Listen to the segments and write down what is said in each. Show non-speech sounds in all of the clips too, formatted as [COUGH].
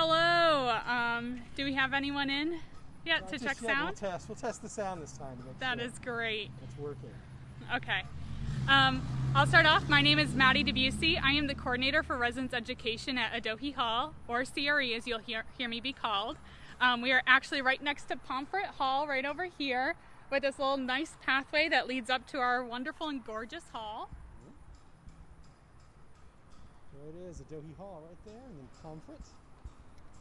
Hello. Um, do we have anyone in yet Not to check yet, sound? We'll test. We'll test the sound this time That sure is great. it's working. Okay. Um, I'll start off. My name is Maddie Debussy. I am the coordinator for residence education at Adohi Hall, or CRE as you'll hear, hear me be called. Um, we are actually right next to Pomfret Hall, right over here, with this little nice pathway that leads up to our wonderful and gorgeous hall. There it is, Adohi Hall right there, and then Pomfret.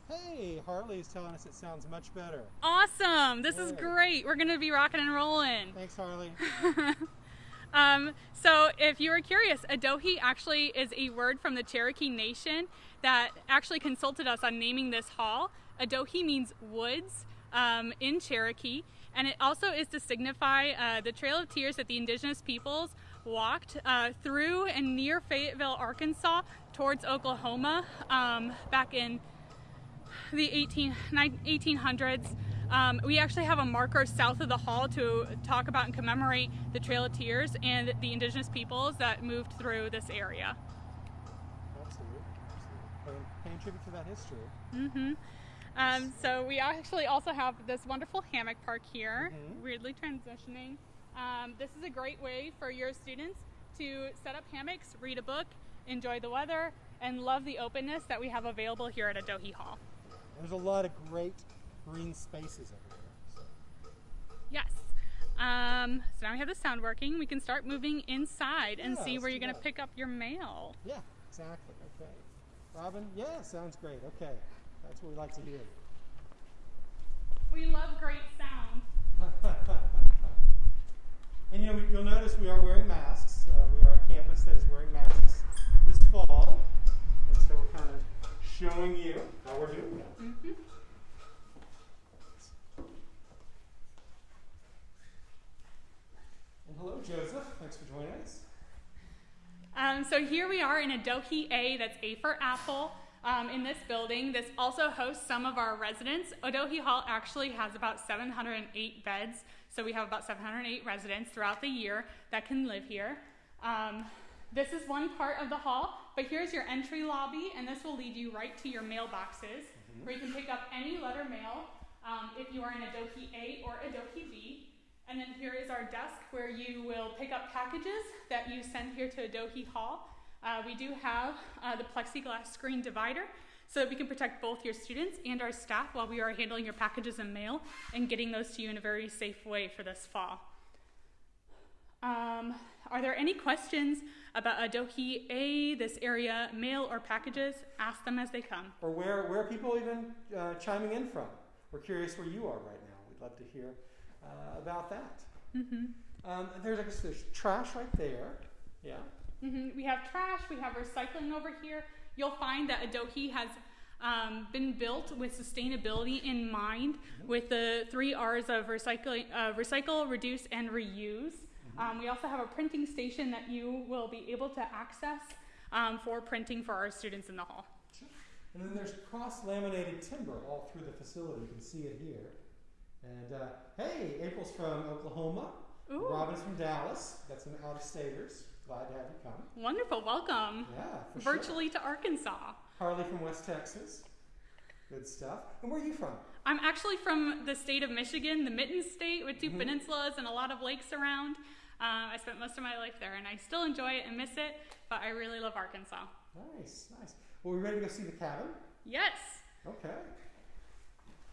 Hey, Harley is telling us it sounds much better. Awesome! This is great. We're going to be rocking and rolling. Thanks, Harley. [LAUGHS] Um, so, if you were curious, Adohi actually is a word from the Cherokee Nation that actually consulted us on naming this hall. Adohi means woods um, in Cherokee, and it also is to signify uh, the Trail of Tears that the indigenous peoples walked uh, through and near Fayetteville, Arkansas, towards Oklahoma um, back in the 18, 1800s. Um, we actually have a marker south of the hall to talk about and commemorate the Trail of Tears and the indigenous peoples that moved through this area. Absolutely. Absolutely. Paying, tribute to that history. Mm-hmm. Um, so we actually also have this wonderful hammock park here, Mhm. weirdly transitioning. Um, this is a great way for your students to set up hammocks, read a book, enjoy the weather, and love the openness that we have available here at Adohi Hall. There's a lot of great green spaces everywhere. So. Yes. Um, so now we have the sound working. We can start moving inside and Yeah, see where you're going to pick up your mail. Yeah, exactly. Okay. Robin, yeah, sounds great. Okay. That's what we like to hear. We love great sound. [LAUGHS] and you know, you'll notice we are wearing masks. Uh, we are a campus that is wearing masks this fall, and so we're kind of showing you how we're doing that. hmm And hello, Joseph. Thanks for joining us. Um, so here we are in Adohi A, that's A for Apple, um, in this building. This also hosts some of our residents. Adohi Hall actually has about 708 beds, so we have about 708 residents throughout the year that can live here. Um, this is one part of the hall, but here's your entry lobby, and this will lead you right to your mailboxes, where you can pick up any letter mail um, if you are in Adohi A or Adohi B. And then here is our desk where you will pick up packages that you send here to Adohi Hall. Uh, we do have uh, the plexiglass screen divider so that we can protect both your students and our staff while we are handling your packages and mail and getting those to you in a very safe way for this fall. Um, are there any questions about Adohi A, this area, mail or packages? Ask them as they come. Or where, where are people even uh, chiming in from? We're curious where you are right now. We'd love to hear uh, about that. hmm Um, there's, I guess, there's trash right there. Yeah. hmm We have trash, we have recycling over here. You'll find that Adohi has um, been built with sustainability in mind, with the three R's of recycling, uh, recycle, reduce, and reuse. Um, we also have a printing station that you will be able to access um, for printing for our students in the hall. And then there's cross laminated timber all through the facility. You can see it here. And uh, hey, April's from Oklahoma. Ooh. Robin's from Dallas. Got some out of staters. Glad to have you come. Wonderful, welcome. Yeah, for sure. Virtually to Arkansas. Harley from West Texas. Good stuff. And where are you from? I'm actually from the state of Michigan, the Mitten State, with 2 Mhm. peninsulas and a lot of lakes around. Uh, I spent most of my life there, and I still enjoy it and miss it, but I really love Arkansas. Nice, nice. Well, we ready to go see the cabin? Yes. Okay.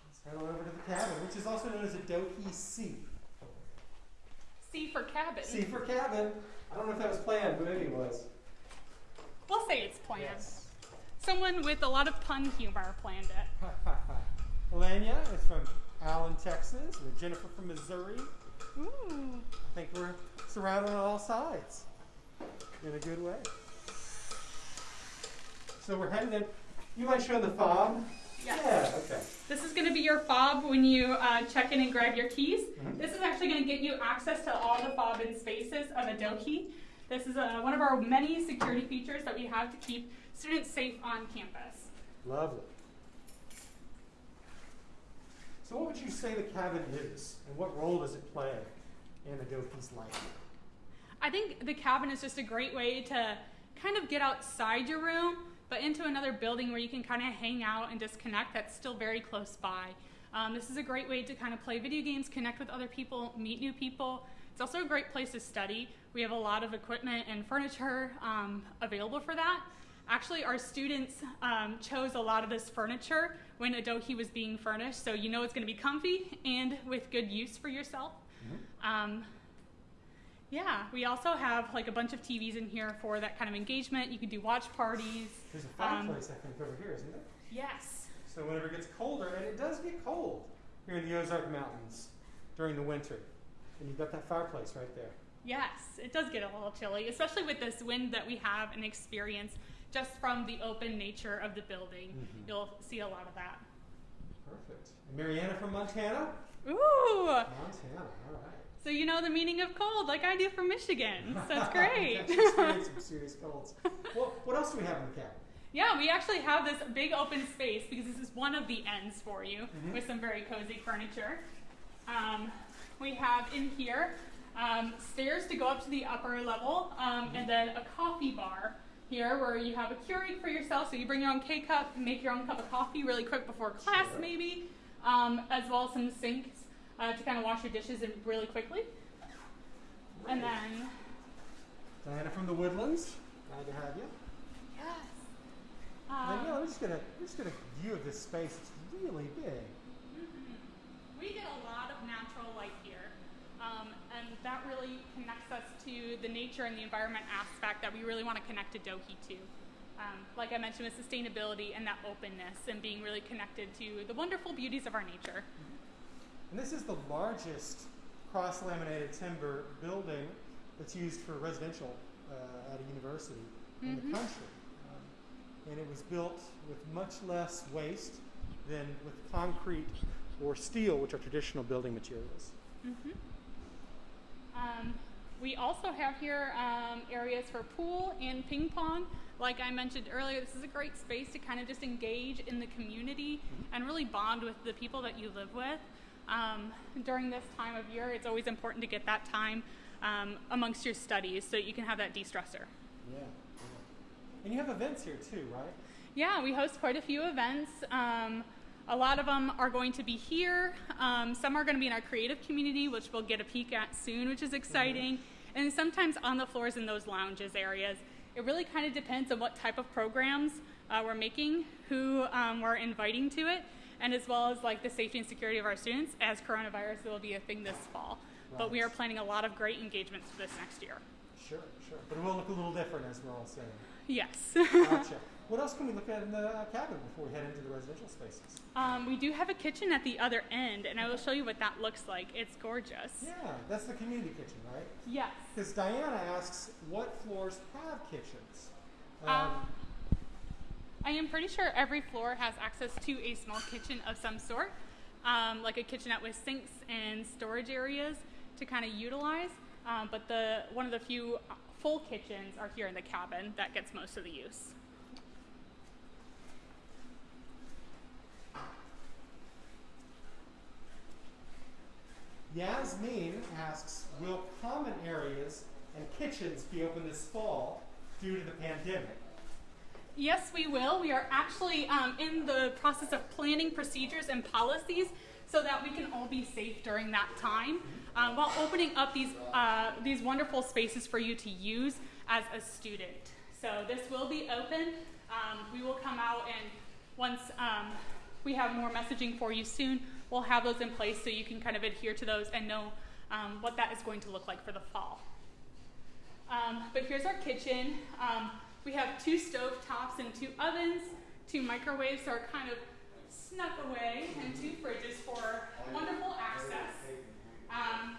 Let's head on over to the cabin, which is also known as Adohi C. C for cabin. C for cabin. I don't know if that was planned, but maybe it was. We'll say it's planned. Yes. Someone with a lot of pun humor planned it. [LAUGHS] Elenia is from Allen, Texas. And Jennifer from Missouri. Ooh. I think we're surrounded on all sides in a good way. So we're heading in. You mind showing the fob? Yes. Yeah, okay. This is going to be your fob when you uh, check in and grab your keys. Mhm. This is actually going to get you access to all the fob and spaces of Adohi. This is uh, one of our many security features that we have to keep students safe on campus. Lovely. So what would you say the cabin is, and what role does it play in Adohi's life? I think the cabin is just a great way to kind of get outside your room but into another building where you can kind of hang out and disconnect that's still very close by. Um, this is a great way to kind of play video games, connect with other people, meet new people. It's also a great place to study. We have a lot of equipment and furniture um, available for that. Actually, our students um, chose a lot of this furniture when Adohi was being furnished, so you know it's going to be comfy and with good use for yourself. Um, yeah, we also have like a bunch of TVs in here for that kind of engagement. You can do watch parties. There's a Um, fireplace, I think, over here, isn't there? Yes. So whenever it gets colder, and it does get cold here in the Ozark Mountains during the winter, and you've got that fireplace right there. Yes, it does get a little chilly, especially with this wind that we have and experience just from the open nature of the building. Mhm. You'll see a lot of that. Perfect. And Mariana from Montana? Ooh! Montana, all right. So you know the meaning of cold, like I do from Michigan. So it's [LAUGHS] great. Experienced some serious [LAUGHS] colds. Well, what else do we have in the cabin? yeah, we actually have this big open space because this is one of the ends for you Mhm. with some very cozy furniture. Um, we have in here um, stairs to go up to the upper level, um, and then a coffee bar here where you have a Keurig for yourself. So you bring your own K cup, make your own cup of coffee really quick before class, Sure. maybe, um, as well as some sinks uh, to kind of wash your dishes in really quickly. And then, Diana from the Woodlands. Glad to have you. yes. And Um, yeah, let's just get a let's get a view of this space. It's really big. Mhm. We get a lot of natural light here, and that really connects us to the nature and the environment aspect that we really want to connect to Dohi to. Um, like I mentioned, with sustainability and that openness, and being really connected to the wonderful beauties of our nature. And this is the largest cross-laminated timber building that's used for residential uh, at a university in Mhm. the country. Um, and it was built with much less waste than with concrete or steel, which are traditional building materials. hmm Um, we also have here um, areas for pool and ping pong. Like I mentioned earlier, this is a great space to kind of just engage in the community and really bond with the people that you live with. Um, during this time of year, it's always important to get that time um, amongst your studies so you can have that de-stressor. Yeah, yeah. And you have events here too, right? Yeah, we host quite a few events. Um, a lot of them are going to be here. Um, some are going to be in our creative community, which we'll get a peek at soon, which is exciting. And sometimes on the floors in those lounges areas. It really kind of depends on what type of programs uh, we're making, who um, we're inviting to it, and as well as like the safety and security of our students, as coronavirus will be a thing this fall. But we are planning a lot of great engagements for this next year. Sure, sure. But it will look a little different, as we're all saying. Yes. Gotcha. What else can we look at in the uh, cabin before we head into the residential spaces? Um, we do have a kitchen at the other end, and I will show you what that looks like. It's gorgeous. Yeah, that's the community kitchen, right? Yes. Because Diana asks, what floors have kitchens? Um, I am pretty sure every floor has access to a small kitchen of some sort, um, like a kitchenette with sinks and storage areas to kind of utilize. Um, but the one of the few full kitchens are here in the cabin that gets most of the use. Yasmin asks, will common areas and kitchens be open this fall due to the pandemic? Yes, we will. We are actually um, in the process of planning procedures and policies so that we can all be safe during that time, um, while opening up these uh, these wonderful spaces for you to use as a student. So this will be open. Um, we will come out and once um, we have more messaging for you soon, we'll have those in place so you can kind of adhere to those and know um, what that is going to look like for the fall. Um, but here's our kitchen. Um, we have two stove tops and two ovens, two microwaves are kind of snuck away, and two fridges for wonderful access. Um,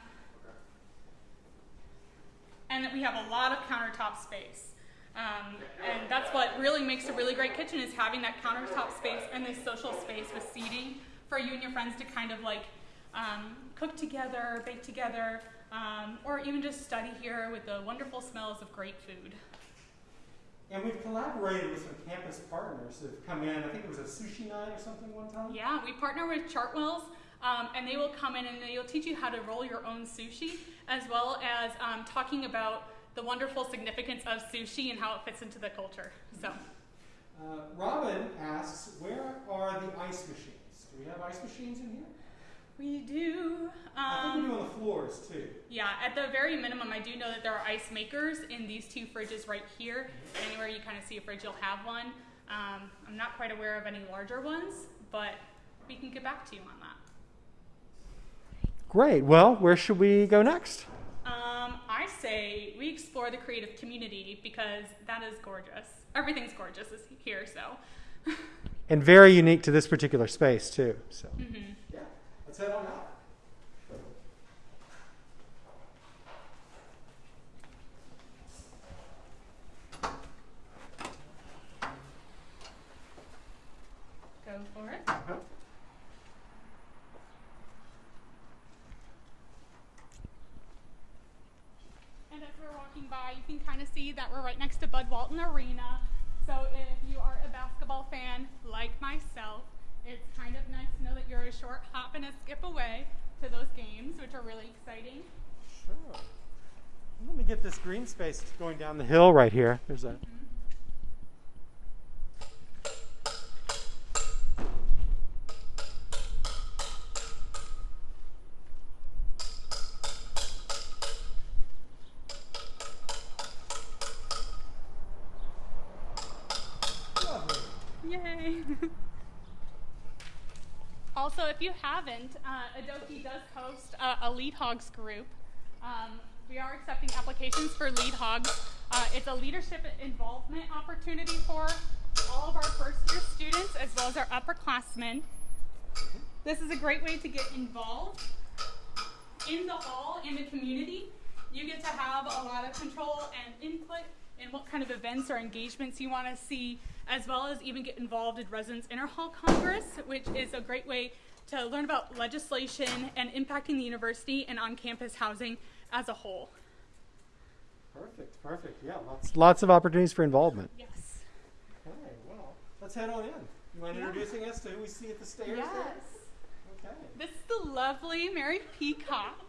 and we have a lot of countertop space. Um, and that's what really makes a really great kitchen is having that countertop space and this social space with seating for you and your friends to kind of like um, cook together, bake together, um, or even just study here with the wonderful smells of great food. And we've collaborated with some campus partners that have come in. I think it was a sushi night or something one time. Yeah, we partner with Chartwells, um, and they will come in and they'll teach you how to roll your own sushi, as well as um, talking about the wonderful significance of sushi and how it fits into the culture. So, Uh, Robin asks, where are the ice machines? Do we have ice machines in here? We do. I think we Um, do on the floors too. yeah, at the very minimum, I do know that there are ice makers in these two fridges right here. Anywhere you kind of see a fridge, you'll have one. Um, I'm not quite aware of any larger ones, but we can get back to you on that. Great. Well, where should we go next? Um, I say we explore the creative community because that is gorgeous. Everything's gorgeous is here, so. And very unique to this particular space too. So. hmm Yeah. Let's head on out. Go for it. Uh-huh. And as we're walking by, you can kind of see that we're right next to Bud Walton Arena. So if you are a basketball fan like myself, it's kind of nice to know that you're a short hop and a skip away to those games, which are really exciting. Sure. Let me get this green space going down the hill right here. There's a. Lovely. Haven't, uh, Adohi does host a, a Lead Hogs group. Um, we are accepting applications for Lead Hogs. Uh, it's a leadership involvement opportunity for all of our first year students as well as our upperclassmen. This is a great way to get involved in the hall in the community. You get to have a lot of control and input in what kind of events or engagements you want to see, as well as even get involved in Residence Residents Interhall Congress, which is a great way to learn about legislation and impacting the university and on campus housing as a whole. Perfect, perfect. Yeah, lots, lots of opportunities for involvement. Yes. Okay, well, let's head on in. You mind Yeah. introducing us to who we see at the stairs Yes. there? Okay. This is the lovely Mary Peacock.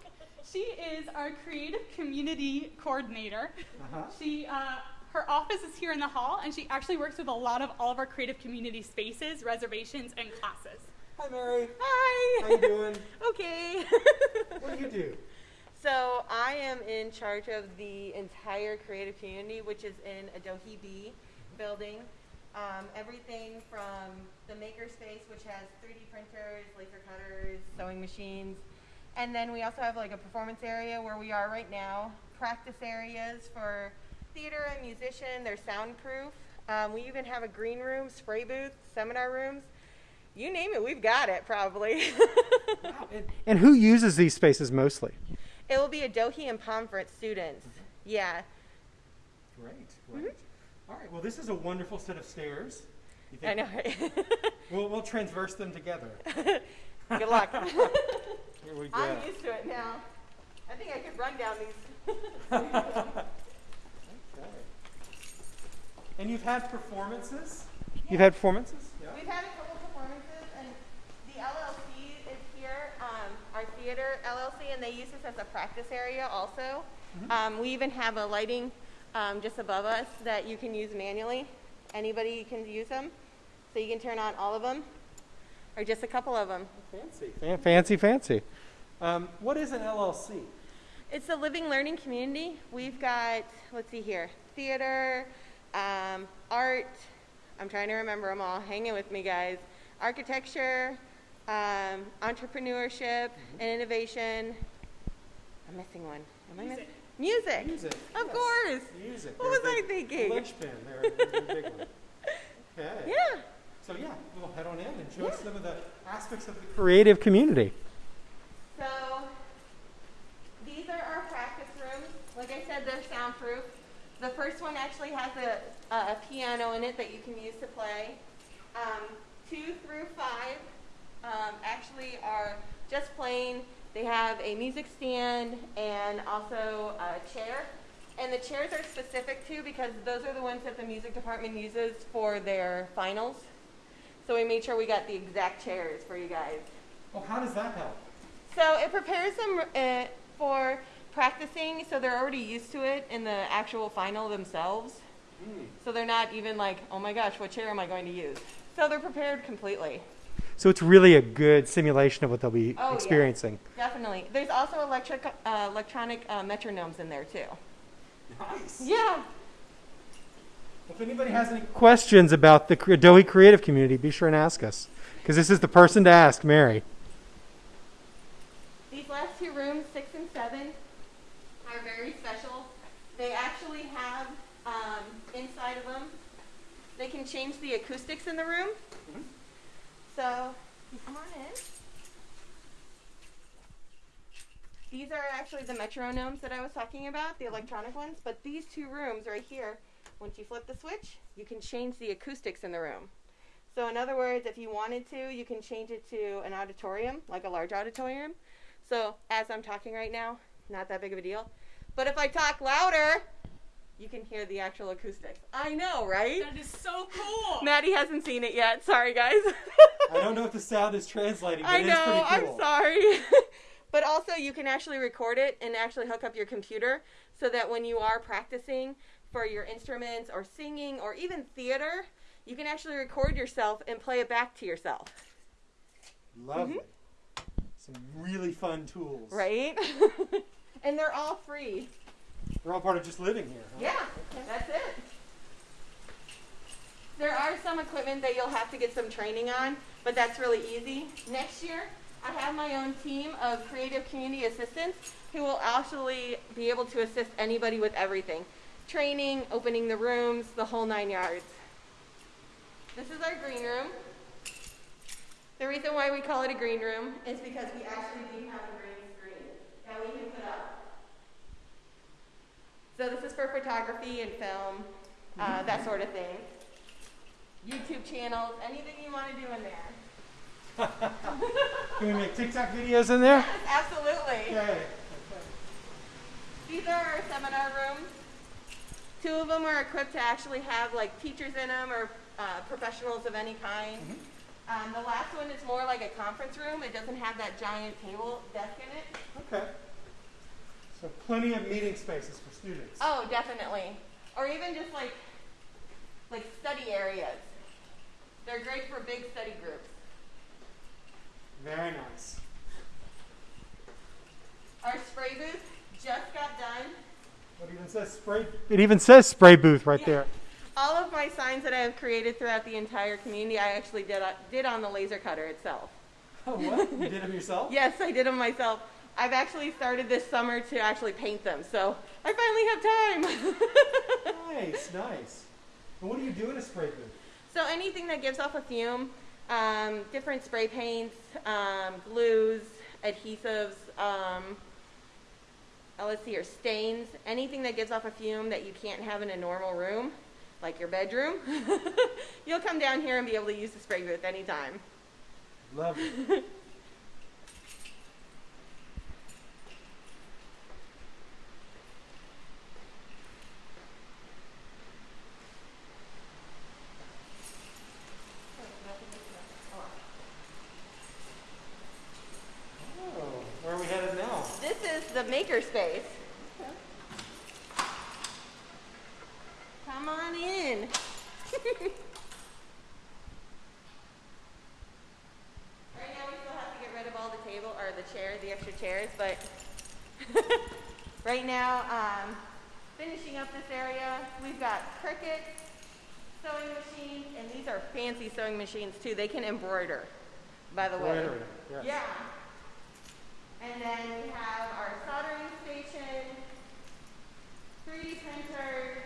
She is our creative community coordinator. Uh-huh. She, uh, her office is here in the hall, and she actually works with a lot of all of our creative community spaces, reservations, and classes. Hi, Mary. Hi. How you doing? [LAUGHS] okay. What do you do? so I am in charge of the entire creative community, which is in Adohi B building. Um, everything from the makerspace, which has 3D printers, laser cutters, sewing machines, and then we also have like a performance area where we are right now. Practice areas for theater and musician. They're soundproof. Um, we even have a green room, spray booth, seminar rooms. You name it, we've got it probably. And, [LAUGHS] and who uses these spaces mostly? It will be Adohi and Pomfret students. Yeah. Great, great. Mm-hmm. All right, well, this is a wonderful set of stairs. You I know, right? [LAUGHS] We'll, we'll transverse them together. [LAUGHS] Good luck. Here we go. I'm used to it now. I think I could run down these. Okay. And you've had performances? You've had performances? Yeah. We've had a couple performances, and the LLC is here, um, our theater LLC, and they use this as a practice area also. Um, we even have a lighting um, just above us that you can use manually. Anybody can use them, so you can turn on all of them, or just a couple of them. Fancy. Fan- fancy, fancy. Um, what is an LLC? It's a living learning community. We've got, let's see here, theater, um, art. I'm trying to remember them all. Hang in with me, guys. Architecture, um, entrepreneurship, and innovation. I'm missing one. Am I Music. missing? Music. Music. Of yes. course. Music. What They're was I thinking? Linchpin. They're, they're big one. [LAUGHS] Okay. Yeah. So yeah, we'll head on in and show us some of the aspects of the creative community. So these are our practice rooms. Like I said, they're soundproof. The first one actually has a, a, a piano in it that you can use to play. Um, two through five um, actually are just plain. They have a music stand and also a chair. And the chairs are specific too because those are the ones that the music department uses for their finals. So we made sure we got the exact chairs for you guys. Well, how does that help? So it prepares them uh, for practicing, so they're already used to it in the actual final themselves. So they're not even like, oh my gosh, what chair am I going to use? So they're prepared completely. So it's really a good simulation of what they'll be Oh, yeah. experiencing. Definitely. There's also electric, uh, electronic uh, metronomes in there too. Nice. Yeah. If anybody has any questions about the Adohi creative community, be sure and ask us. Because this is the person to ask, Mary. These last two rooms, six and seven, are very special. They actually have um, inside of them, they can change the acoustics in the room. So, come on in. These are actually the metronomes that I was talking about, the electronic ones. But these two rooms right here, once you flip the switch, you can change the acoustics in the room. So, in other words, if you wanted to, you can change it to an auditorium, like a large auditorium. So, as I'm talking right now, not that big of a deal. But if I talk louder, you can hear the actual acoustics. I know, right? That is so cool. [LAUGHS] Maddie hasn't seen it yet. Sorry, guys. I don't know if the sound is translating, but I it is know. pretty cool. I'm sorry. [LAUGHS] but also, you can actually record it and actually hook up your computer so that when you are practicing for your instruments or singing or even theater, you can actually record yourself and play it back to yourself. Lovely. Some really fun tools. Mm-hmm. Right? [LAUGHS] and they're all free. They're all part of just living here. huh? Yeah, that's it. There are some equipment that you'll have to get some training on, but that's really easy. Next year, I have my own team of creative community assistants who will actually be able to assist anybody with everything training, opening the rooms, the whole nine yards. This is our green room. The reason why we call it a green room is because we actually do have a green screen that we can put up. So this is for photography and film, uh, that sort of thing. YouTube channels, anything you want to do in there. [LAUGHS] Can we make TikTok videos in there? Absolutely. Okay. These are our seminar rooms. Two of them are equipped to actually have like teachers in them or uh, professionals of any kind. Um, the last one is more like a conference room. It doesn't have that giant table desk in it. Okay. So plenty of meeting spaces for students. Oh, definitely. Or even just like like study areas. They're great for big study groups. Very nice. Our spray booth just got done. It even says spray. It even says spray booth right Yeah. there. All of my signs that I have created throughout the entire community, I actually did uh, did on the laser cutter itself. Oh, what? You did them yourself? [LAUGHS] Yes, I did them myself. I've actually started this summer to actually paint them, so I finally have time. [LAUGHS] Nice, nice. And what do you do in a spray booth? so anything that gives off a fume, um, different spray paints, um, glues, adhesives, um, uh, let's see here, stains, anything that gives off a fume that you can't have in a normal room, like your bedroom, [LAUGHS] you'll come down here and be able to use the spray booth anytime. Love it. [LAUGHS] Oh, where are we headed now? This is the maker space. Come on in. [LAUGHS] right now we still have to get rid of all the table or the chairs, the extra chairs, but [LAUGHS] right now, um, finishing up this area, we've got Cricut sewing machines, and these are fancy sewing machines too. They can embroider, by the way. Yes. Yeah. And then we have our soldering station, 3D printer,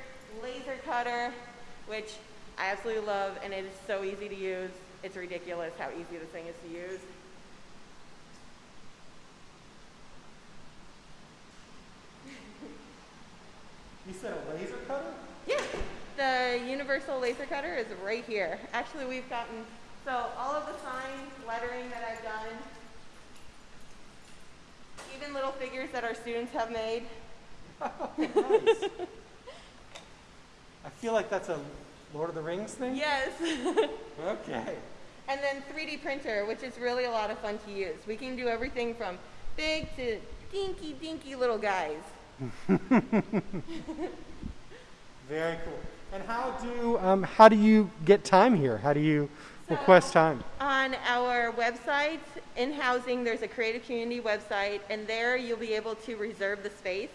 laser cutter, which I absolutely love, and it is so easy to use. It's ridiculous how easy this thing is to use. [LAUGHS] You said a laser cutter? Yeah, the universal laser cutter is right here. Actually, we've gotten, so all of the signs, lettering that I've done, even little figures that our students have made. Nice. I feel like that's a Lord of the Rings thing. Yes. Okay. And then 3D printer, which is really a lot of fun to use. We can do everything from big to dinky, dinky little guys. Very cool. And how do um, how do you get time here? How do you request time? On our website, in housing, there's a creative community website, and there you'll be able to reserve the space.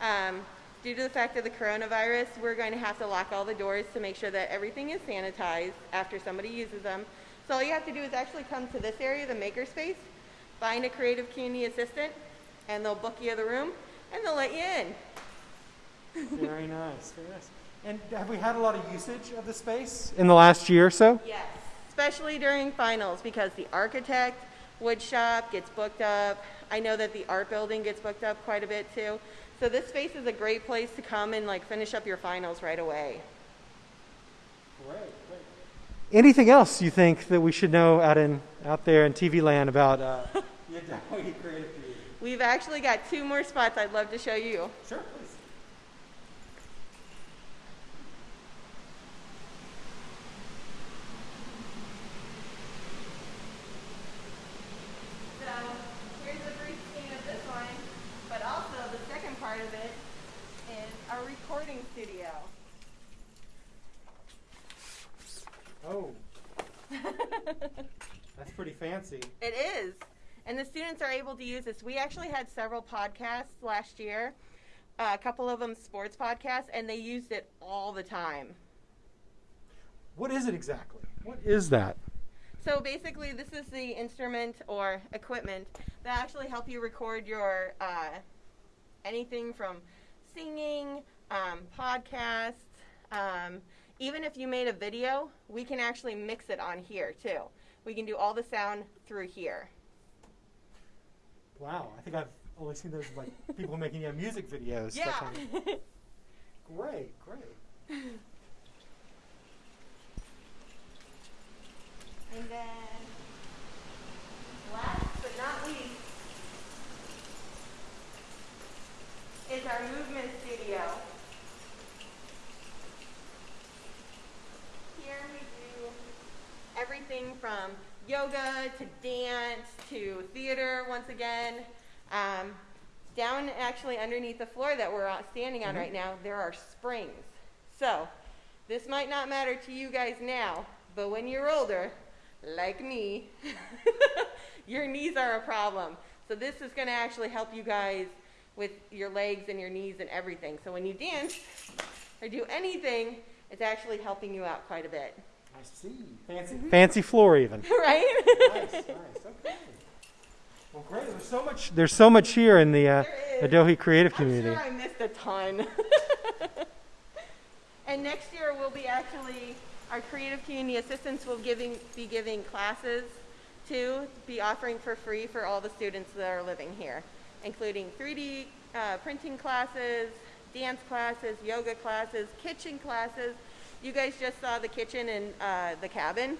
Um, due to the fact of the coronavirus, we're going to have to lock all the doors to make sure that everything is sanitized after somebody uses them. So all you have to do is actually come to this area, the makerspace, find a creative community assistant, and they'll book you the room, and they'll let you in. [LAUGHS] Very nice, very nice. And have we had a lot of usage of the space in the last year or so? Yes, especially during finals because the architect, wood shop gets booked up. I know that the art building gets booked up quite a bit too. So this space is a great place to come and like finish up your finals right away. Great, great. Anything else you think that we should know out in out there in TV land about uh, the Adohi Creative Community? We've actually got two more spots I'd love to show you. Sure, please. So here's a brief scene of this one, but also the second part of it is our recording studio. Oh, that's pretty fancy. It is. And the students are able to use this. We actually had several podcasts last year, uh, a couple of them sports podcasts, and they used it all the time. What is it exactly? What is that? So basically, this is the instrument or equipment that actually help you record your uh, anything from singing, um, podcasts. Um, even if you made a video, we can actually mix it on here too. We can do all the sound through here. Wow, I think I've only seen those like [LAUGHS] people making yeah, music videos. Yeah. kind of- [LAUGHS] Great, great. And then, last but not least, is our movement studio. Here we do everything from yoga to dance to theater once again. Um, down actually underneath the floor that we're standing on Mhm. right now, there are springs. So, this might not matter to you guys now, but when you're older, like me, [LAUGHS] your knees are a problem. So this is going to actually help you guys with your legs and your knees and everything. So when you dance or do anything, it's actually helping you out quite a bit. I see. Fancy, fancy floor even. [LAUGHS] right? nice, nice. Okay. Well, great. There's so much. There's so much here in the uh, There is. Adohi creative I'm community. sure I missed a ton. [LAUGHS] and next year we'll be actually our creative community assistants will giving be giving classes to be offering for free for all the students that are living here, including 3D uh, printing classes, dance classes, yoga classes, kitchen classes. You guys just saw the kitchen and uh, the cabin.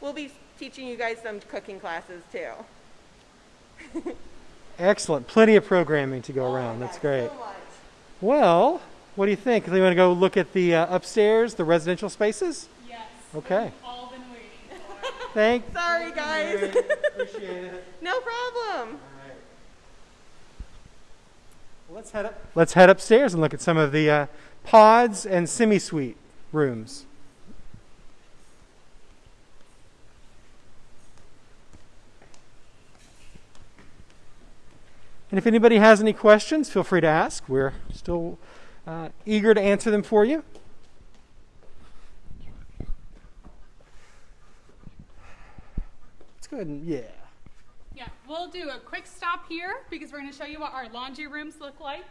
We'll be teaching you guys some cooking classes too. [LAUGHS] Excellent. Plenty of programming to go Oh around. That's great. So much. Well, what do you think? Do you want to go look at the uh, upstairs, the residential spaces? Yes. Okay. We've all been waiting for. Thank. [LAUGHS] Sorry, guys. Appreciate it. [LAUGHS] no problem. All right. Well, let's head up. Let's head upstairs and look at some of the uh, pods and semi-suite rooms. And if anybody has any questions, feel free to ask. We're still uh, eager to answer them for you. Let's go ahead and yeah. Yeah, we'll do a quick stop here because we're going to show you what our laundry rooms look like.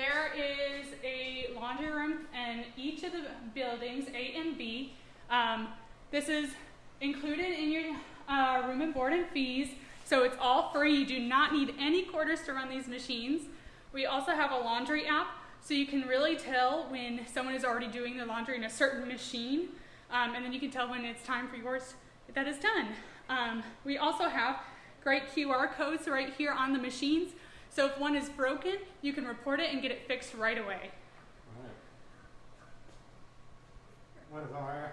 There is a laundry room in each of the buildings, A and B. Um, this is included in your uh, room and board and fees, so it's all free. You do not need any quarters to run these machines. We also have a laundry app, so you can really tell when someone is already doing their laundry in a certain machine, um, and then you can tell when it's time for yours that is done. Um, we also have great QR codes right here on the machines, so if one is broken, you can report it and get it fixed right away. One of our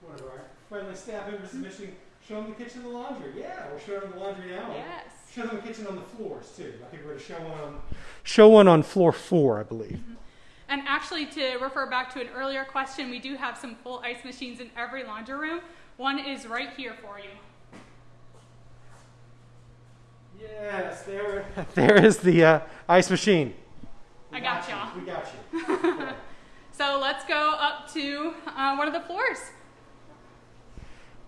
one of our friendly staff members is mentioning show them the kitchen and the laundry. Yeah, we're showing them the laundry now. Yes. Show them the kitchen on the floors too. I think we're going to show one on show one on floor four, I believe. Mm-hmm. And actually, to refer back to an earlier question, we do have some full ice machines in every laundry room. One is right here for you. Yes, there, [LAUGHS] there is the uh, ice machine. We I got you. y'all. We got you. [LAUGHS] So let's go up to uh, one of the floors.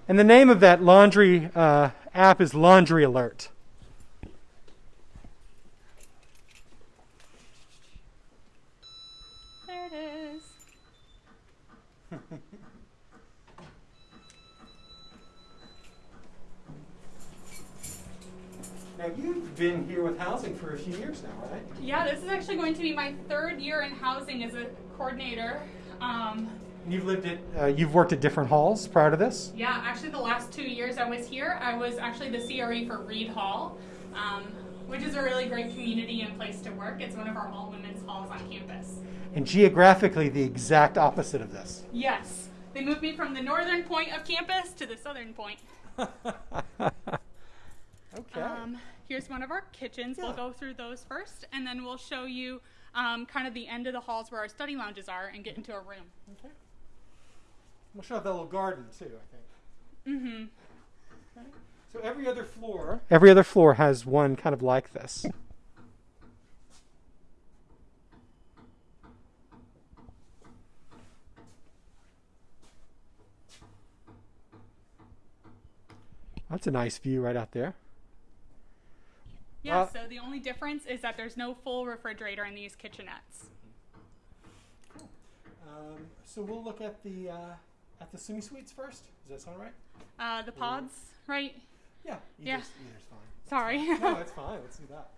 and the name of that laundry uh, app is Laundry Alert. There it is. Now you've been here with housing for a few years now, right? Yeah, this is actually going to be my third year in housing as a coordinator. Um, You've lived at, uh, you've worked at different halls prior to this. yeah, actually, the last two years I was here, I was actually the CRE for Reed Hall, um, which is a really great community and place to work. It's one of our all women's halls on campus. And geographically, the exact opposite of this. Yes, they moved me from the northern point of campus to the southern point. [LAUGHS] Okay. Um, here's one of our kitchens. We'll go through those first, and then we'll show you um, kind of the end of the halls where our study lounges are and get into a room. okay. We'll show off that little garden too, I think. Mm-hmm. Okay. So every other floor. Every other floor has one kind of like this. That's a nice view right out there. Yeah, Uh, so the only difference is that there's no full refrigerator in these kitchenettes. Um, so we'll look at the uh, at the semi-suites first. Does that sound right? Uh, the pods, right? Yeah. Yeah. Either's, either's fine. Sorry. No, [LAUGHS] that's fine. Let's do that.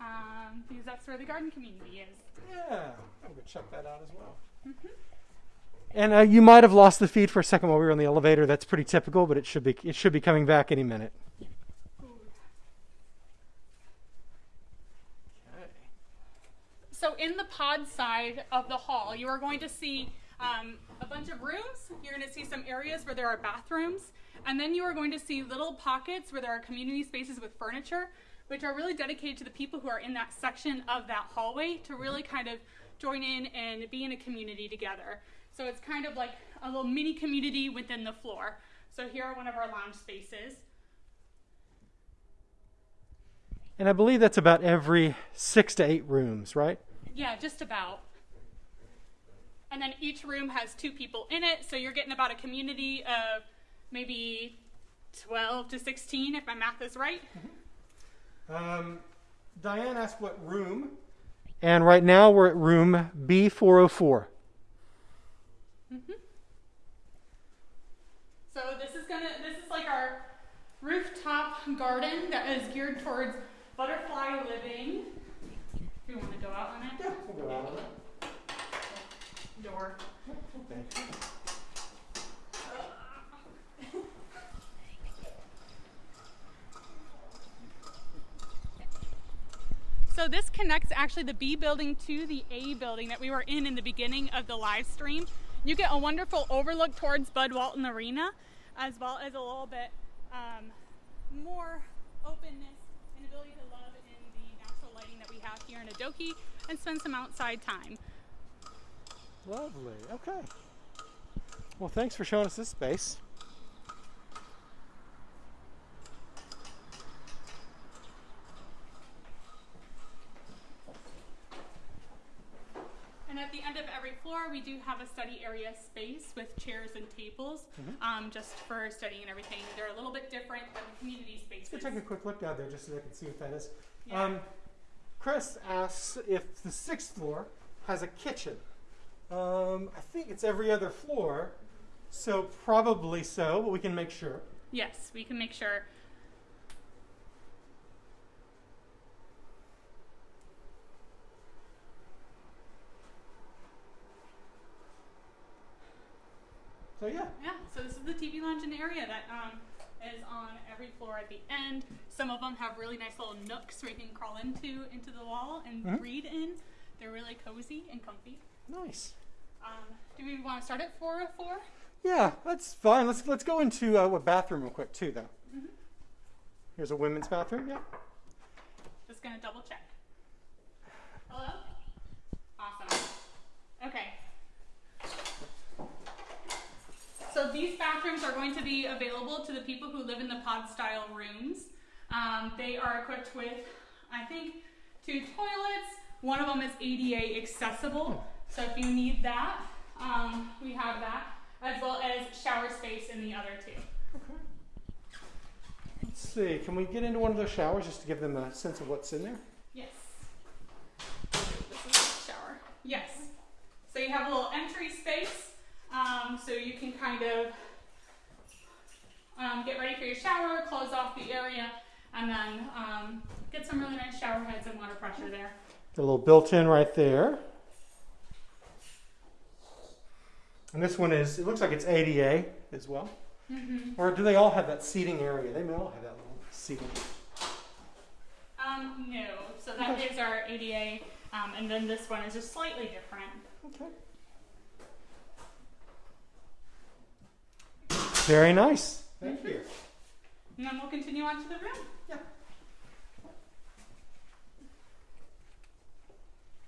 um, because that's where the garden community is. Yeah, I'm gonna check that out as well. Mm-hmm. And uh, you might have lost the feed for a second while we were in the elevator. That's pretty typical, but it should be it should be coming back any minute. Okay. So in the pod side of the hall, you are going to see um, a bunch of rooms. You're going to see some areas where there are bathrooms, and then you are going to see little pockets where there are community spaces with furniture, which are really dedicated to the people who are in that section of that hallway to really kind of join in and be in a community together. So it's kind of like a little mini community within the floor. So here are one of our lounge spaces. And I believe that's about every six to eight rooms, right? Yeah, just about. And then each room has two people in it, so you're getting about a community of maybe 12 to 16, if my math is right. Um, Diane asked what room, and right now we're at room B404. So this is gonna, this is like our rooftop garden that is geared towards butterfly living. Do you want to go out on it? Yeah, we'll go out of it. Door. Thank you. So this connects actually the B building to the A building that we were in in the beginning of the live stream. You get a wonderful overlook towards Bud Walton Arena, as well as a little bit um, more openness have here in Adohi and spend some outside time. Lovely. Okay. Well, thanks for showing us this space. And at the end of every floor, we do have a study area space with chairs and tables, um, just for studying and everything. They're a little bit different than the community spaces. Let's take a quick look down there just so I can see what that is. Yeah. Um, Chris asks if the sixth floor has a kitchen. Um, I think it's every other floor, so probably so, but we can make sure. Yes, we can make sure. So yeah, Yeah, so this is the TV lounge and area that um, is on every floor at the end. Some of them have really nice little nooks where you can crawl into into the wall and Mhm. read in. They're really cozy and comfy. nice. Um, do we want to start at 404? Yeah, that's fine. Let's let's go into uh, what bathroom real quick too, though. Here's a women's bathroom. Yeah. Just gonna double check. Hello? Awesome. Okay. So these bathrooms are going to be available to the people who live in the pod style rooms. Um, they are equipped with, I think, two toilets. One of them is ADA accessible. So if you need that, um, we have that, as well as shower space in the other two. Okay. Let's see. Can we get into one of those showers just to give them a sense of what's in there? Yes. This is the shower. Yes. So you have a little entry space, um, so you can kind of um, get ready for your shower, close off the area, and then um, get some really nice shower heads and water pressure there. A little built-in right there. And this one is. It looks like it's ADA as well. Mm-hmm. Or do they all have that seating area? They may all have that little seating. Um, no. So that is our ADA, um, and then this one is just slightly different. Okay. Very nice. Thank you. And then we'll continue on to the room. Yeah.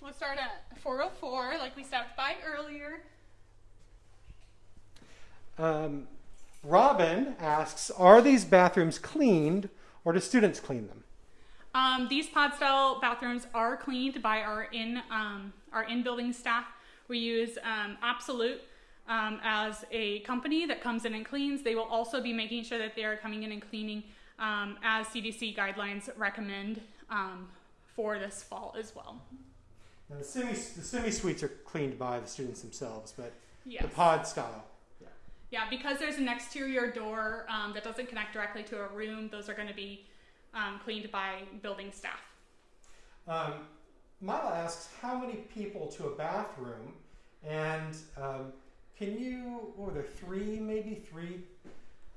We'll start at 404, like we stopped by earlier. Um, Robin asks, are these bathrooms cleaned or do students clean them? Um, these pod style bathrooms are cleaned by our in um, our in building staff. We use um, Absolute um, as a company that comes in and cleans. They will also be making sure that they are coming in and cleaning um, as CDC guidelines recommend um, for this fall as well. Now, the semi the semi suites are cleaned by the students themselves, but Yes. the pod style. Yeah, because there's an exterior door um, that doesn't connect directly to a room. Those are going to be um, cleaned by building staff. Um, Mila asks, how many people to a bathroom? And um, can you, what were there, three, maybe three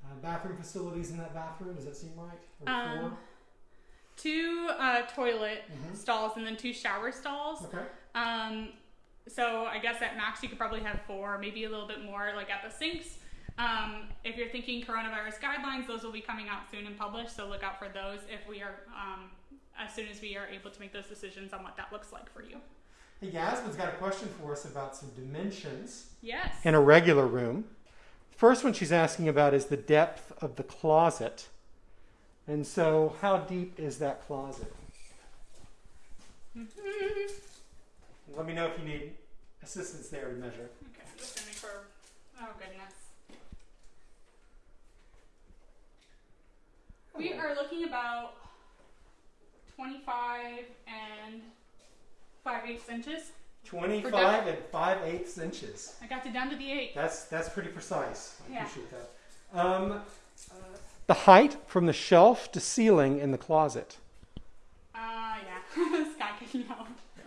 uh, bathroom facilities in that bathroom? Does that seem right? Or Um, two uh, toilet Mhm. stalls and then two shower stalls. Okay. Um, so I guess at max you could probably have four, maybe a little bit more, like at the sinks. Um, if you're thinking coronavirus guidelines, those will be coming out soon and published, so look out for those if we are, um, as soon as we are able to make those decisions on what that looks like for you. Hey, Yasmin's got a question for us about some dimensions Yes. in a regular room. First one she's asking about is the depth of the closet. And so, how deep is that closet? Mhm. Let me know if you need assistance there to measure. Okay, I'm just gonna make. Oh goodness. We are looking about 25 and 5 eighths inches. 25 and 5 eighths inches. I got it down to the 8. That's that's pretty precise. I Yeah. appreciate that. Um, the height from the shelf to ceiling in the closet. Uh, yeah. [LAUGHS] Sky can help. [LAUGHS]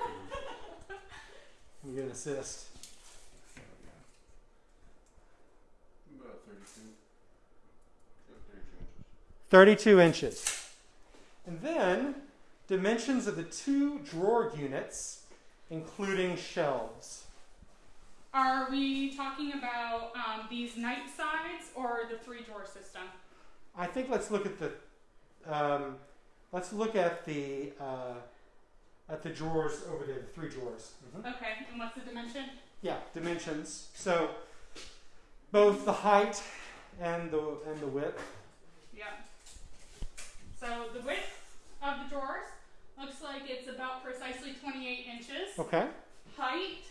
I'm gonna assist. About 32. 32 Yeah, 32 inches. inches. And then dimensions of the two drawer units, including shelves. Are we talking about um, these night sides or the three drawer system? I think let's look at the um, let's look at the uh, at the drawers over there, the three drawers. Mhm. Okay, and what's the dimension? Yeah, dimensions. So both the height and the and the width. Yeah. So the width of the drawers looks like it's about precisely 28 inches. Okay. Height.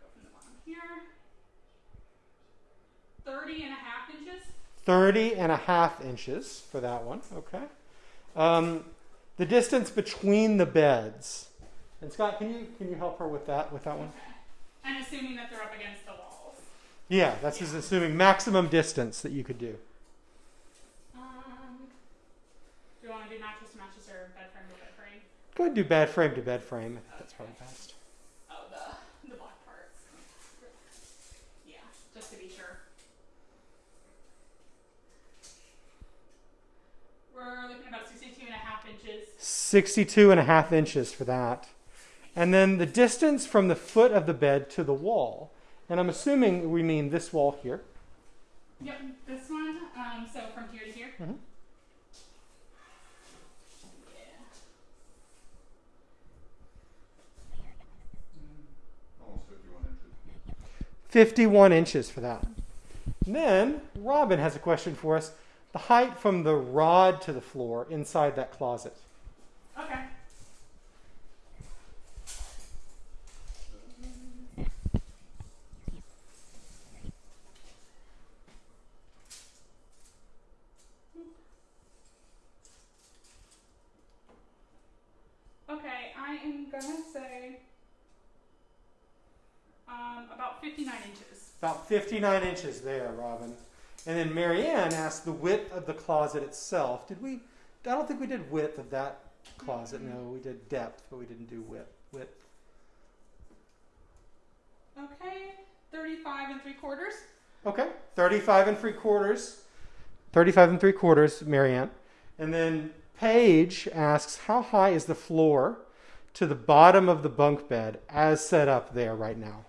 Go from the bottom here. 30 and a half inches. 30 and a half inches for that one. Okay. Um, the distance between the beds. And Scott, can you can you help her with that with that one? And assuming that they're up against the walls. Yeah, that's just assuming maximum distance that you could do. Um, do you want to do mattress to mattress or bed frame to bed frame? Go ahead and do bed frame to bed frame. I think that's probably best. Oh, the the black parts. Yeah, just to be sure. We're looking at about 62 and a half inches. 62 and a half inches for that. And then the distance from the foot of the bed to the wall. And I'm assuming we mean this wall here. Yep, this one. Um, Mhm. Yeah. Almost fifty-one inches. 51 inches for that. And then Robin has a question for us. The height from the rod to the floor inside that closet. Okay I am gonna say um, about 59 inches. About 59 inches there, Robin. And then Marianne asked the width of the closet itself. Did we? I don't think we did width of that closet. No, we did depth, but we didn't do width. Width. Okay, 35 and three quarters. Okay, 35 and three quarters. 35 and three quarters, Marianne. And then Paige asks, how high is the floor to the bottom of the bunk bed as set up there right now?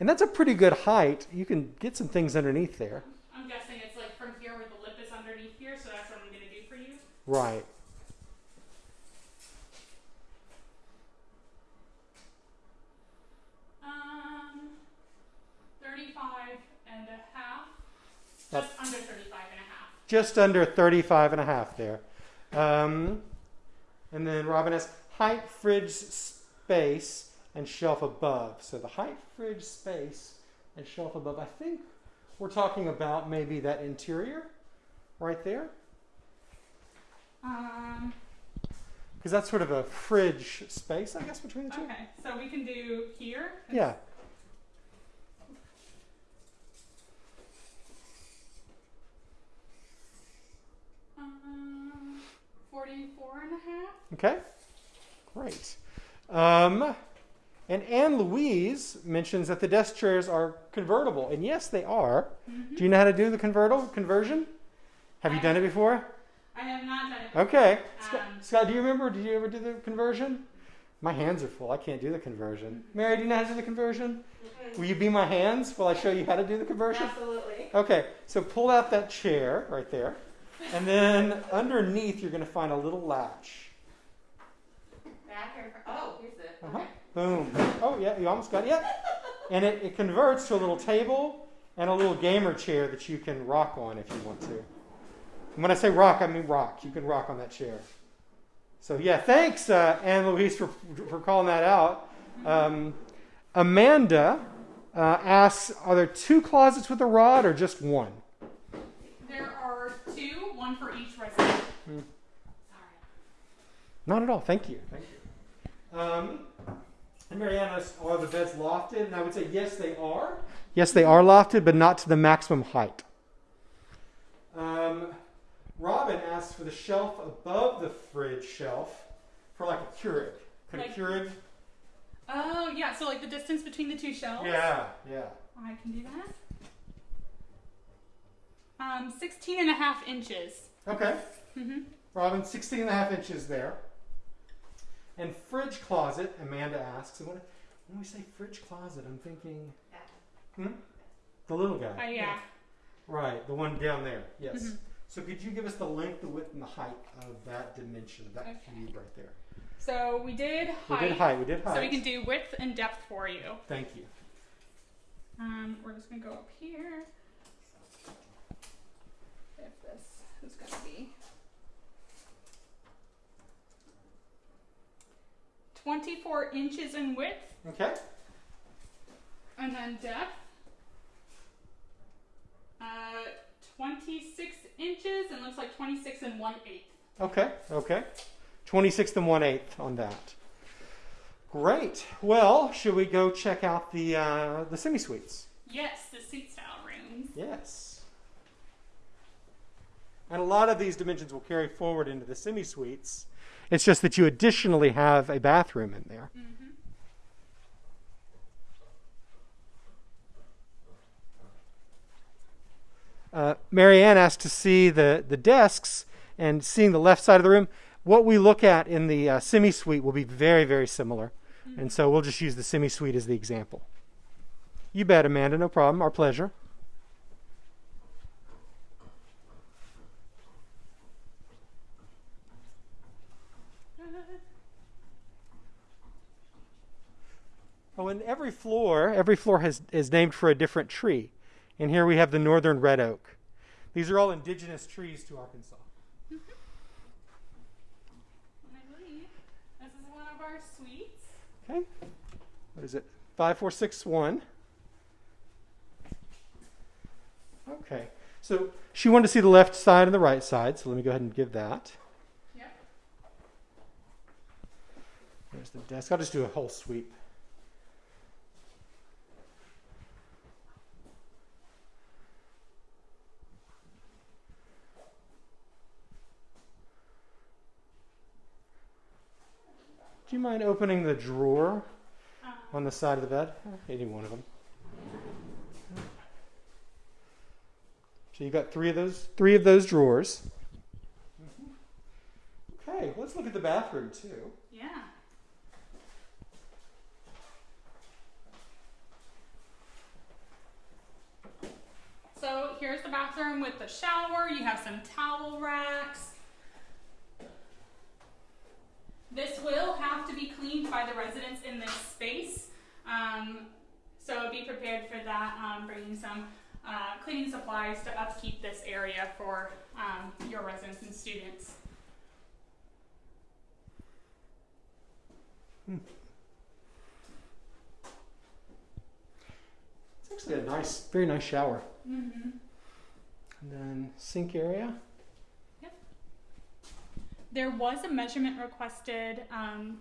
And that's a pretty good height. You can get some things underneath there. I'm guessing it's like from here where the lip is underneath here, so that's what I'm gonna do for you. Right. Um, 35 and a half. That- Just under 35 and a half. Just under 35 and a half there. Um, and then Robin asks, height, fridge space, and shelf above. So the height, fridge space, and shelf above. I think we're talking about maybe that interior right there. Um, Because that's sort of a fridge space, I guess, between the two. okay, so we can do here. Yeah. Um, 44 and a half. Okay. Great. Um, and Anne Louise mentions that the desk chairs are convertible. And yes, they are. Mhm. Do you know how to do the convertible conversion? Have you done it before? I have not done it. Okay. Scott, Um, Scott, do you remember? Did you ever do the conversion? My hands are full. I can't do the conversion. Mary, do you know how to do the conversion? Will you be my hands while I show you how to do the conversion? Absolutely. Okay, so pull out that chair right there. And then underneath, you're going to find a little latch. Back or oh, here's the. Uh-huh. Okay. Boom. Oh, yeah, you almost got it. Yeah. And it, it converts to a little table and a little gamer chair that you can rock on if you want to. And when I say rock, I mean rock. You can rock on that chair. So, yeah, thanks, uh, Anne Louise, for, for calling that out. Um, Amanda uh, asks Are there two closets with a rod or just one? There are two, one for each resident. Hmm. Sorry. Not at all. Thank you. Thank you. Um, and Marianne asks, are the beds lofted? And I would say yes, they are. Yes, they are lofted, but not to the maximum height. Um, Robin asks for the shelf above the fridge shelf for like a Keurig. Could Like- a Keurig? Oh, yeah, so like the distance between the two shelves? Yeah, yeah. I can do that. Um, 16 and a half inches. Okay. Mm-hmm. Robin, 16 and a half inches there. And fridge closet, Amanda asks. And when, when we say fridge closet, I'm thinking Back. the little guy. Uh, yeah. Right, the one down there. Yes. Mhm. So could you give us the length, the width, and the height of that dimension, of that Okay. cube right there? So we did height. We height. did height. We did height. So we can do width and depth for you. Thank you. Um, we're just gonna go up here. If this is gonna be twenty-four inches in width, Okay. and then depth. Uh, twenty-six inches, and looks like twenty-six and one eighth. Okay. Okay. 26th and 1 8th on that. Great. Well, should we go check out the uh, the semi suites? Yes, the seat style rooms. Yes. And a lot of these dimensions will carry forward into the semi suites. It's just that you additionally have a bathroom in there. Mm-hmm. Uh, Marianne asked to see the, the desks and seeing the left side of the room. What we look at in the uh, semi suite will be very, very similar. And so we'll just use the semi suite as the example. You bet, Amanda. No problem. Our pleasure. Oh, and every floor, every floor has is named for a different tree. And here we have the northern red oak. These are all indigenous trees to Arkansas. And I believe this is one of our suites. Okay. What is it? Five, four, six, one. Okay. So she wanted to see the left side and the right side, so let me go ahead and give that. Yep. There's the desk. I'll just do a whole sweep. Do you mind opening the drawer on the side of the bed? Any one of them. So you've got three of those, three of those drawers. Okay, let's look at the bathroom too. yeah. So here's the bathroom with the shower. You have some towel racks. This will have to be cleaned by the residents in this space. Um, so be prepared for that, um, bringing some uh, cleaning supplies to upkeep this area for um, your residents and students. It's actually a nice, very nice shower. Mm-hmm. And then sink area. There was a measurement requested um,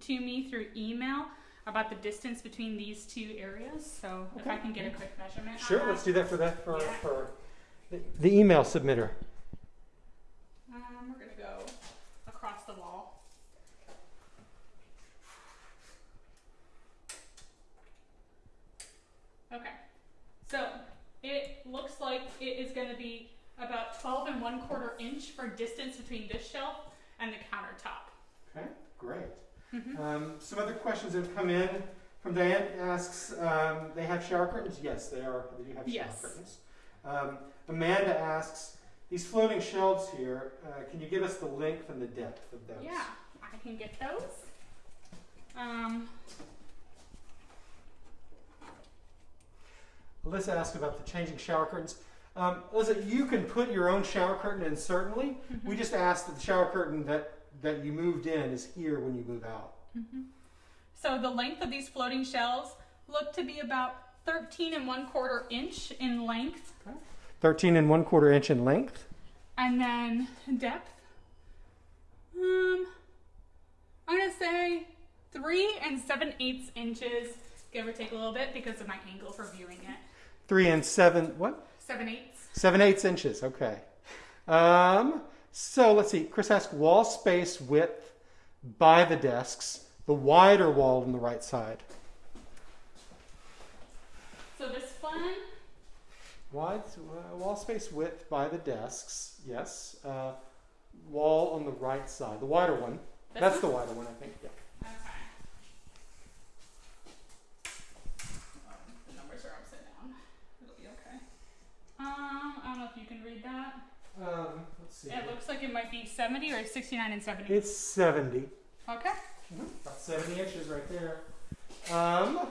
to me through email about the distance between these two areas. So if I can get a quick measurement. Sure, let's do that for that for, Yeah. for the, the email submitter. Um, we're gonna go across the wall. Okay, so it looks like it is gonna be about 12 and one quarter inch for distance between this shelf and the countertop. Okay, great. Mhm. Um, some other questions that have come in. From Diane asks, um, they have shower curtains? Yes, they are. They do have shower Yes. curtains. Um, Amanda asks, these floating shelves here, uh, can you give us the length and the depth of those? Yeah, I can get those. Um, Alyssa asked about the changing shower curtains. Um, Alyssa, you can put your own shower curtain in, certainly. We just asked that the shower curtain that, that you moved in is here when you move out. so the length of these floating shelves look to be about 13 and one quarter inch in length, 13 and one quarter inch in length. and then depth. Um, I'm gonna say three and seven eighths inches, give or take a little bit because of my angle for viewing it. Three and seven, what? Seven eighths. Seven eighths inches, okay. Um, so let's see. Chris asked wall space width by the desks, the wider wall on the right side. So this one, Wide uh, wall space width by the desks, yes. Uh, wall on the right side, the wider one. this That's one? the wider one, I think. Yeah. Okay. Um, the numbers are upside down. It'll be okay. Um, I don't know if you can read that. Um, let's see. It looks like it might be 70 or 69 and 70. It's 70. Okay. About 70 inches right there. Um,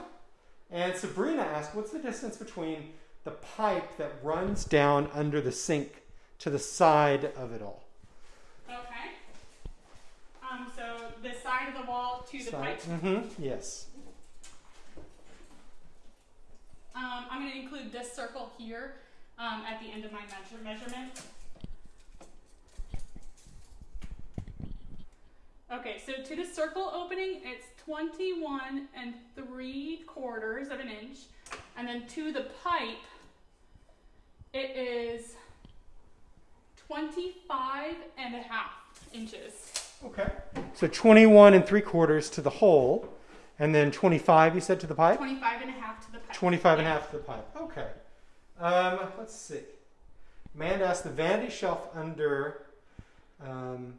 and Sabrina asked, what's the distance between the pipe that runs down under the sink to the side of it all? Okay. Um, so the side of the wall to the pipe. Mm-hmm. Yes. Um, I'm going to include this circle here um, at the end of my measure measurement. Okay, so to the circle opening, it's 21 and 3 quarters of an inch. And then to the pipe, it is 25 and a half inches. Okay. So 21 and three quarters to the hole, and then 25, you said, to the pipe? 25 and a half to the pipe. 25 and a half to the pipe. Okay. Um, let's see. Amanda asked the vanity shelf under, um,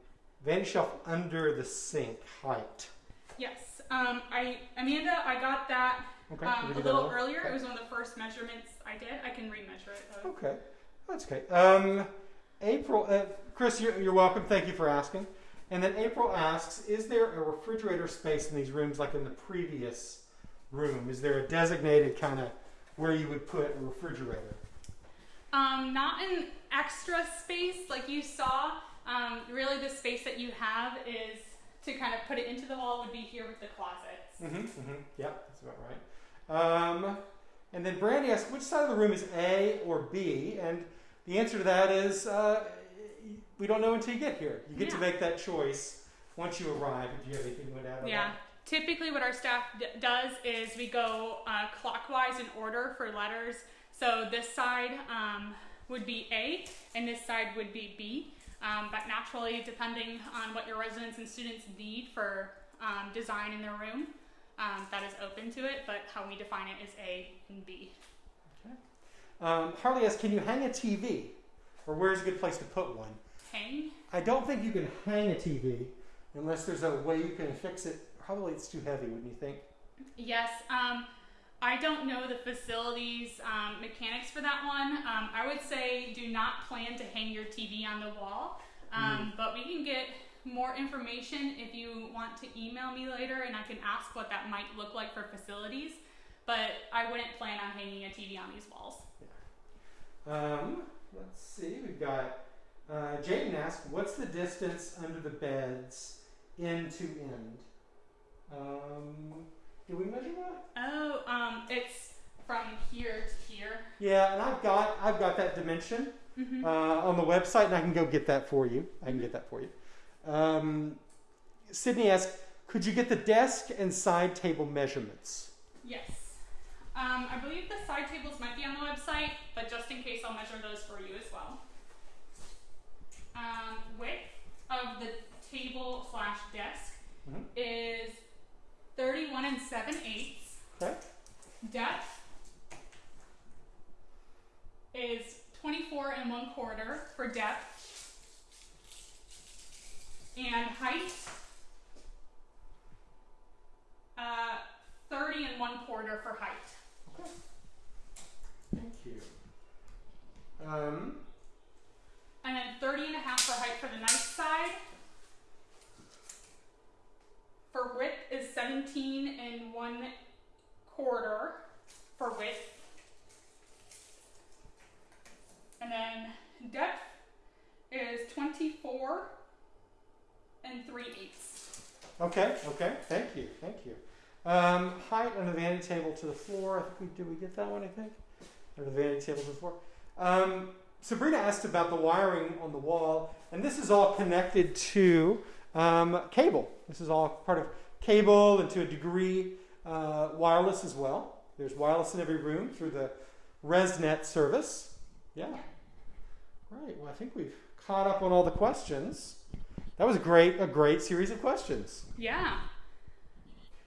vanity shelf under the sink height. Yes. Um, I Amanda, I got that Okay. um, a do that little earlier. Okay. It was one of the first measurements I did. I can remeasure it. Though. Okay, that's okay. Um, April, uh, Chris, you're, you're welcome. Thank you for asking. And then April asks, is there a refrigerator space in these rooms like in the previous room? Is there a designated kind of where you would put a refrigerator? Um, not an extra space like you saw. Um, really, the space that you have is to kind of put it into the wall would be here with the closets. Mm-hmm, mm-hmm. Yep, that's about right. Um, and then Brandy asked, which side of the room is A or B? And the answer to that is uh, we don't know until you get here. You get to make that choice once you arrive. Do you have anything you want to add on Yeah. Typically, what our staff d- does is we go uh, clockwise in order for letters. So this side um, would be A, and this side would be B. Um, but naturally, depending on what your residents and students need for um, design in their room, um, that is open to it. But how we define it is A and B. Um, Harley asked, can you hang a TV? Or where's a good place to put one? Hang. I don't think you can hang a TV unless there's a way you can fix it. Probably it's too heavy, wouldn't you think? Yes. Um, I don't know the facilities um, mechanics for that one. Um, I would say do not plan to hang your TV on the wall. Um, But we can get more information if you want to email me later and I can ask what that might look like for facilities. But I wouldn't plan on hanging a TV on these walls. Um, let's see. We've got uh, Jaden asked, "What's the distance under the beds, end to end?" Um, did we measure that? Oh, um, it's from here to here. Yeah, and I've got I've got that dimension hmm uh, on the website, and I can go get that for you. I can get that for you. Um, Sydney asked, "Could you get the desk and side table measurements?" Yes. Um, I believe the side tables might be on the website, but just in case, I'll measure those for you as well. Um, width of the table slash desk Mhm. is 31 and 7 eighths. Okay. Depth is 24 and 1 quarter for depth. And height, uh, 30 and 1 quarter for height. Okay. Thank you. Um, And then 30 and a half for height for the nice side. For width is 17 and 1 quarter for width. And then depth is 24 and 3 eighths. okay. Okay. Thank you. Thank you. Um, height on the vanity table to the floor. I think we did we get that one. I think. Or the vanity table to the floor. Um, Sabrina asked about the wiring on the wall, and this is all connected to um, cable. This is all part of cable and to a degree uh, wireless as well. There's wireless in every room through the ResNet service. Yeah. Right. Well, I think we've caught up on all the questions. That was a great, a great series of questions. Yeah.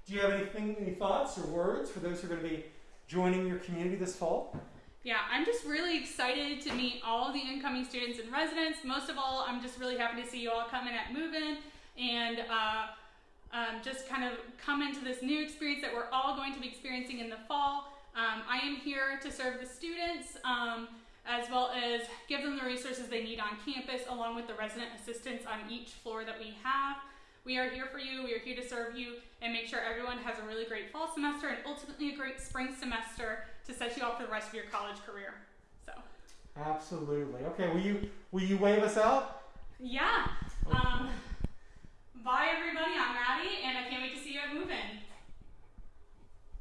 Do you have anything, any thoughts or words for those who are going to be joining your community this fall? Yeah, I'm just really excited to meet all the incoming students and residents. Most of all, I'm just really happy to see you all coming in at Move In and uh, um, just kind of come into this new experience that we're all going to be experiencing in the fall. Um, I am here to serve the students um, as well as give them the resources they need on campus, along with the resident assistants on each floor that we have. We are here for you. We are here to serve you and make sure everyone has a really great fall semester and ultimately a great spring semester to set you up for the rest of your college career. So, Absolutely. Okay. Will you will you wave us out? yeah. Um, Bye, everybody. I'm Maddie, and I can't wait to see you at Move In.